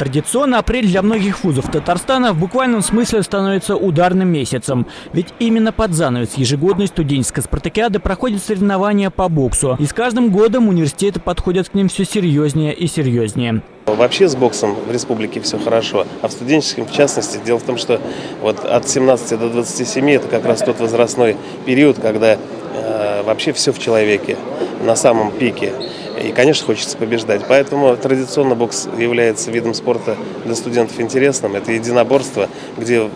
Традиционно апрель для многих вузов Татарстана в буквальном смысле становится ударным месяцем. Ведь именно под занавес ежегодной студенческой спартакиады проходят соревнования по боксу. И с каждым годом университеты подходят к ним все серьезнее и серьезнее. Вообще с боксом в республике все хорошо, а в студенческом в частности. Дело в том, что вот от 17 до 27 это как раз тот возрастной период, когда э, вообще все в человеке на самом пике. И, конечно, хочется побеждать. Поэтому традиционно бокс является видом спорта для студентов интересным. Это единоборство, где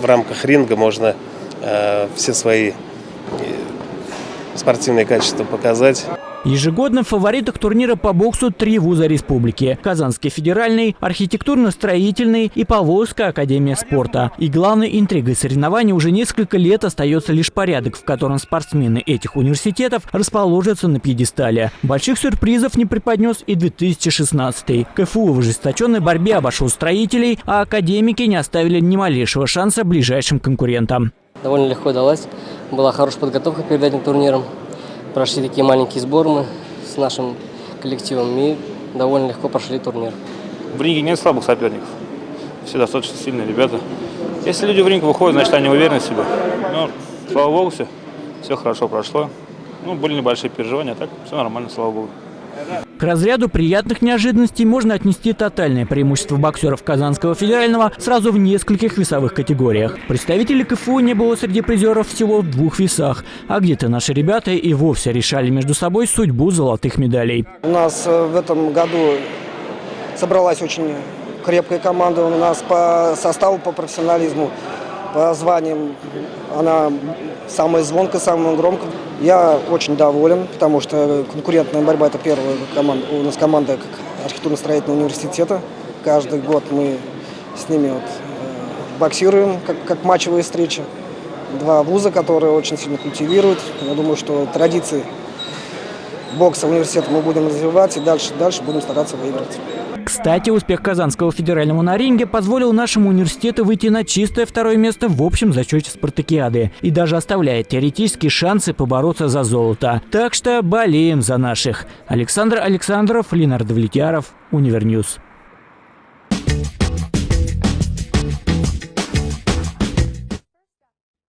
в рамках ринга можно э, все свои э, спортивные качества показать. Ежегодно в фаворитах турнира по боксу три вуза республики. Казанский федеральный, архитектурно-строительный и Поволжская академия спорта. И главной интригой соревнований уже несколько лет остается лишь порядок, в котором спортсмены этих университетов расположатся на пьедестале. Больших сюрпризов не преподнес и 2016 КФУ в ожесточенной борьбе обошел строителей, а академики не оставили ни малейшего шанса ближайшим конкурентам. Довольно легко далась. Была хорошая подготовка перед этим турниром прошли такие маленькие сборы мы с нашим коллективом и довольно легко прошли турнир. В ринге нет слабых соперников. Все достаточно сильные ребята. Если люди в ринг выходят, значит они уверены в себе. Ну, слава богу, все, все хорошо прошло. Ну, были небольшие переживания, а так все нормально, слава богу. К разряду приятных неожиданностей можно отнести тотальное преимущество боксеров Казанского федерального сразу в нескольких весовых категориях. Представителей КФУ не было среди призеров всего в двух весах, а где-то наши ребята и вовсе решали между собой судьбу золотых медалей. У нас э, в этом году собралась очень крепкая команда, у нас по составу, по профессионализму по званиям она самая звонкая, самая громкая. Я очень доволен, потому что конкурентная борьба – это первая команда. У нас команда как архитектурно-строительного университета. Каждый год мы с ними вот, э, боксируем, как, как матчевые встречи. Два вуза, которые очень сильно культивируют. Я думаю, что традиции бокса университета мы будем развивать и дальше, дальше будем стараться выиграть. Кстати, успех Казанского федерального на ринге позволил нашему университету выйти на чистое второе место в общем зачете спартакиады и даже оставляет теоретические шансы побороться за золото. Так что болеем за наших. Александр Александров, Ленар Давлетьяров, Универ News.